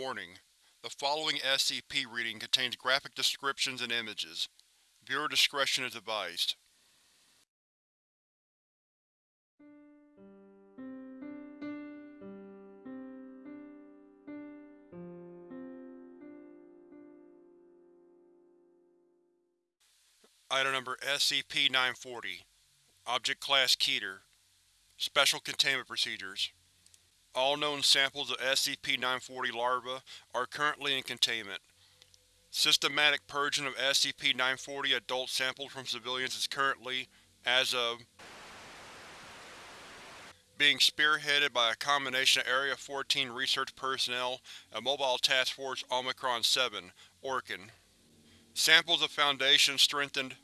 Warning: The following SCP reading contains graphic descriptions and images. Viewer discretion is advised. Item Number SCP-940 Object Class Keter Special Containment Procedures All known samples of SCP-940 larvae are currently in containment. Systematic purging of SCP-940 adult samples from civilians is currently, as of, being spearheaded by a combination of Area 14 research personnel and Mobile Task Force Omicron-7 Orkin. Samples of Foundation strengthened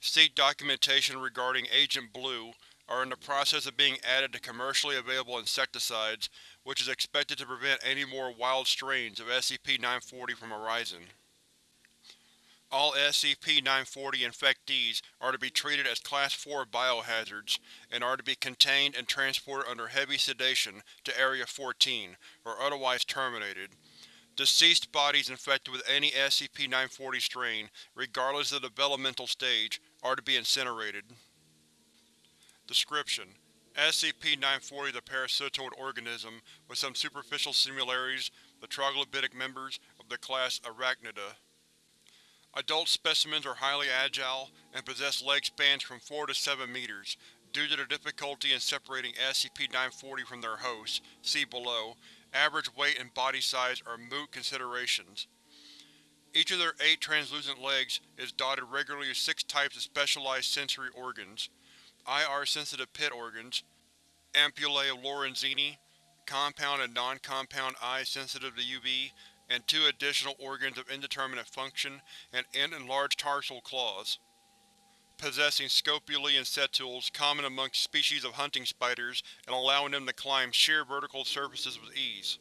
Seek documentation regarding Agent Blue are in the process of being added to commercially available insecticides, which is expected to prevent any more wild strains of SCP-940 from arising. All SCP-940 infectees are to be treated as Class 4 biohazards, and are to be contained and transported under heavy sedation to Area 14, or otherwise terminated. Deceased bodies infected with any SCP-940 strain, regardless of the developmental stage, are to be incinerated. Description: SCP-940 is a parasitoid organism with some superficial similarities the troglodytic members of the class Arachnida. Adult specimens are highly agile and possess leg spans from 4 to 7 meters. Due to the difficulty in separating SCP-940 from their hosts, see below, average weight and body size are moot considerations. Each of their eight translucent legs is dotted regularly with six types of specialized sensory organs. IR-sensitive pit organs, ampullae of Lorenzini, compound and non-compound eyes sensitive to UV, and two additional organs of indeterminate function and end-enlarged tarsal claws. Possessing scopulae and setules common amongst species of hunting spiders and allowing them to climb sheer vertical surfaces with ease.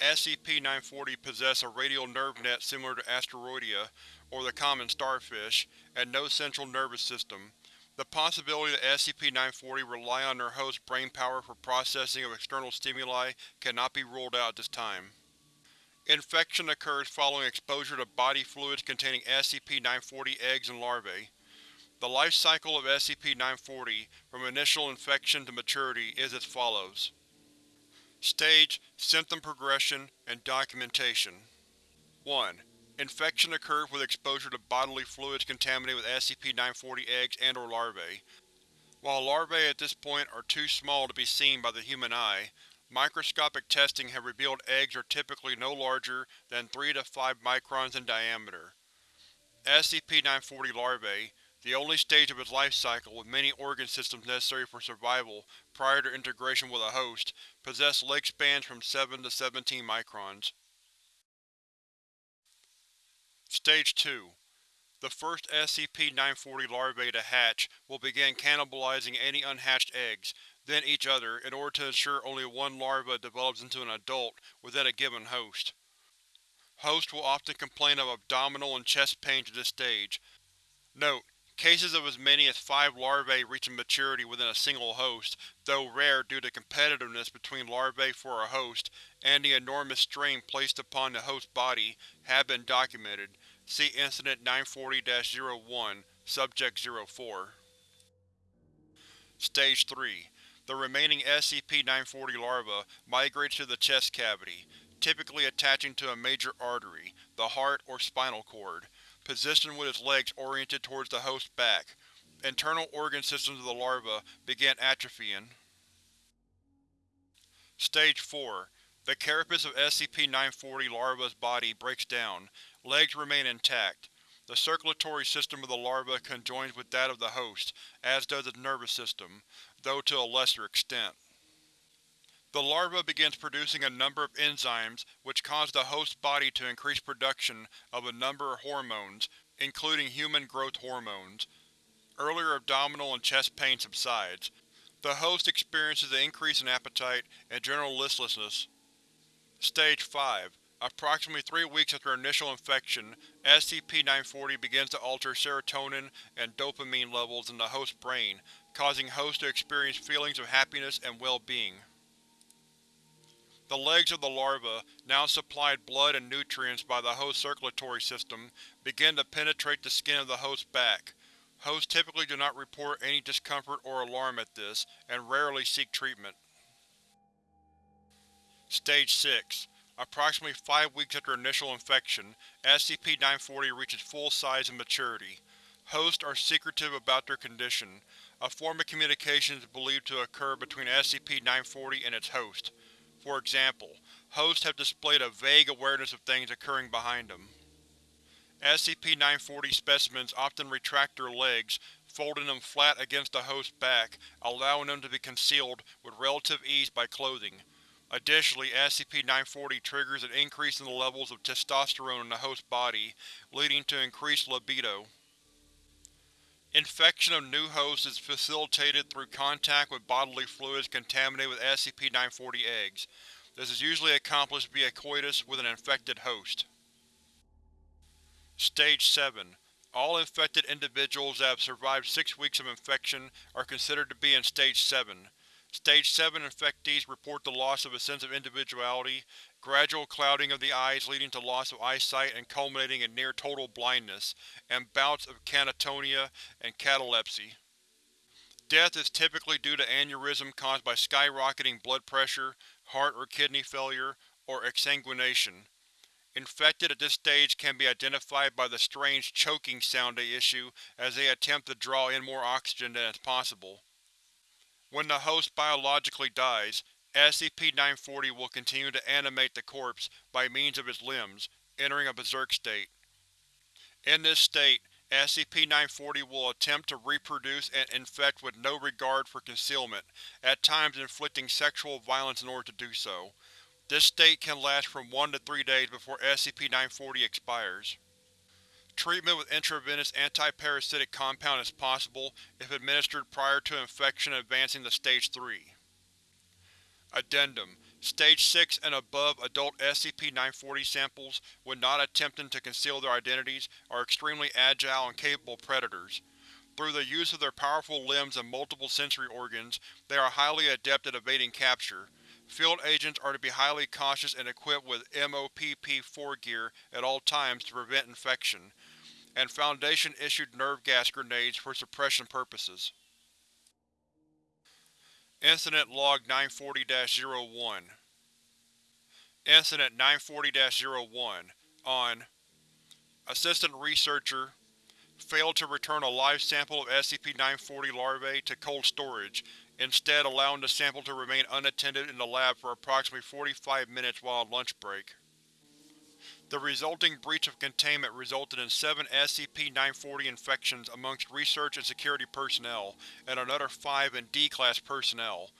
SCP-940 possess a radial nerve net similar to Asteroidea, or the common starfish, and no central nervous system. The possibility that SCP-940 rely on their host's brain power for processing of external stimuli cannot be ruled out at this time. Infection occurs following exposure to body fluids containing SCP-940 eggs and larvae. The life cycle of SCP-940, from initial infection to maturity, is as follows. Stage, symptom progression, and documentation 1. Infection occurs with exposure to bodily fluids contaminated with SCP-940 eggs and or larvae. While larvae at this point are too small to be seen by the human eye, microscopic testing has revealed eggs are typically no larger than 3 to 5 microns in diameter. SCP-940 larvae, the only stage of its life cycle with many organ systems necessary for survival prior to integration with a host, possess leg spans from 7 to 17 microns. Stage 2 The first SCP-940 larvae to hatch will begin cannibalizing any unhatched eggs, then each other, in order to ensure only one larva develops into an adult within a given host. Hosts will often complain of abdominal and chest pains at this stage. Note: Cases of as many as five larvae reaching maturity within a single host, though rare due to competitiveness between larvae for a host and the enormous strain placed upon the host body, have been documented. See Incident 940-01, Subject 04. Stage 3 The remaining SCP-940 larva migrates to the chest cavity, typically attaching to a major artery, the heart or spinal cord positioned with its legs oriented towards the host's back. Internal organ systems of the larva begin atrophying. Stage 4 The carapace of SCP-940 larva's body breaks down. Legs remain intact. The circulatory system of the larva conjoins with that of the host, as does its nervous system, though to a lesser extent. The larva begins producing a number of enzymes which cause the host's body to increase production of a number of hormones, including human growth hormones. Earlier abdominal and chest pain subsides. The host experiences an increase in appetite and general listlessness. Stage 5 Approximately three weeks after initial infection, SCP-940 begins to alter serotonin and dopamine levels in the host's brain, causing host to experience feelings of happiness and well-being. The legs of the larva, now supplied blood and nutrients by the host circulatory system, begin to penetrate the skin of the host's back. Hosts typically do not report any discomfort or alarm at this, and rarely seek treatment. Stage 6 Approximately five weeks after initial infection, SCP-940 reaches full size and maturity. Hosts are secretive about their condition. A form of communication is believed to occur between SCP-940 and its host. For example, hosts have displayed a vague awareness of things occurring behind them. SCP-940 specimens often retract their legs, folding them flat against the host's back, allowing them to be concealed with relative ease by clothing. Additionally, SCP-940 triggers an increase in the levels of testosterone in the host's body, leading to increased libido. Infection of new hosts is facilitated through contact with bodily fluids contaminated with SCP-940 eggs. This is usually accomplished via coitus with an infected host. Stage 7 All infected individuals that have survived six weeks of infection are considered to be in Stage 7. Stage 7 infectees report the loss of a sense of individuality, gradual clouding of the eyes leading to loss of eyesight and culminating in near-total blindness, and bouts of catatonia and catalepsy. Death is typically due to aneurysm caused by skyrocketing blood pressure, heart or kidney failure, or exsanguination. Infected at this stage can be identified by the strange choking sound they issue as they attempt to draw in more oxygen than is possible. When the host biologically dies, SCP-940 will continue to animate the corpse by means of its limbs, entering a berserk state. In this state, SCP-940 will attempt to reproduce and infect with no regard for concealment, at times inflicting sexual violence in order to do so. This state can last from 1 to 3 days before SCP-940 expires. Treatment with intravenous antiparasitic compound is possible if administered prior to infection advancing to Stage 3. Addendum Stage 6 and above adult SCP-940 samples, when not attempting to conceal their identities, are extremely agile and capable predators. Through the use of their powerful limbs and multiple sensory organs, they are highly adept at evading capture. Field agents are to be highly cautious and equipped with MOPP-4 gear at all times to prevent infection, and Foundation-issued nerve gas grenades for suppression purposes. Incident Log 940-01 Incident 940-01 On Assistant Researcher failed to return a live sample of SCP-940 larvae to cold storage, instead allowing the sample to remain unattended in the lab for approximately 45 minutes while on lunch break. The resulting breach of containment resulted in seven SCP-940 infections amongst research and security personnel, and another five in D-Class personnel.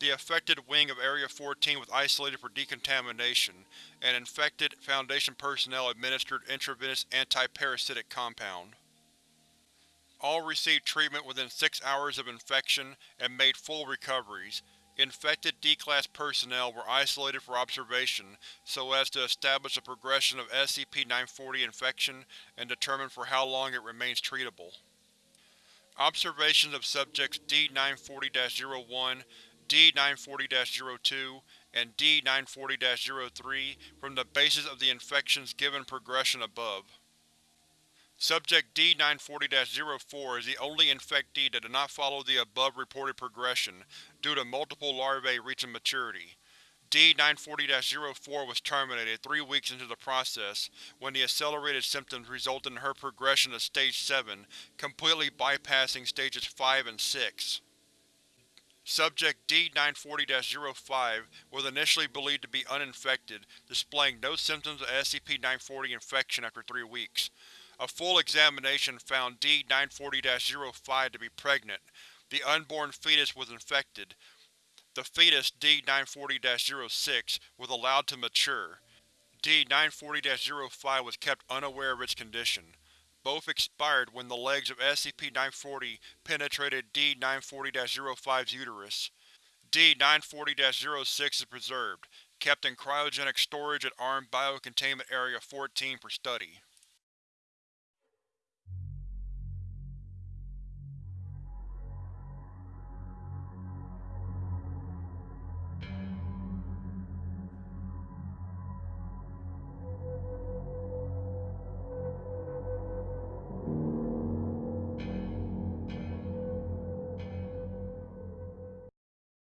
The affected wing of Area 14 was isolated for decontamination, and infected Foundation personnel administered intravenous antiparasitic compound. All received treatment within six hours of infection and made full recoveries, Infected D-Class personnel were isolated for observation so as to establish the progression of SCP-940 infection and determine for how long it remains treatable. Observations of subjects D-940-01, D-940-02, and D-940-03 from the basis of the infection's given progression above. Subject D-940-04 is the only infectee that did not follow the above reported progression, due to multiple larvae reaching maturity. D-940-04 was terminated three weeks into the process, when the accelerated symptoms resulted in her progression to Stage 7, completely bypassing Stages 5 and 6. Subject D-940-05 was initially believed to be uninfected, displaying no symptoms of SCP-940 infection after three weeks. A full examination found D-940-05 to be pregnant. The unborn fetus was infected. The fetus, D-940-06, was allowed to mature. D-940-05 was kept unaware of its condition. Both expired when the legs of SCP-940 penetrated D-940-05's uterus. D-940-06 is preserved, kept in cryogenic storage at ARM Biocontainment Area 14 for study.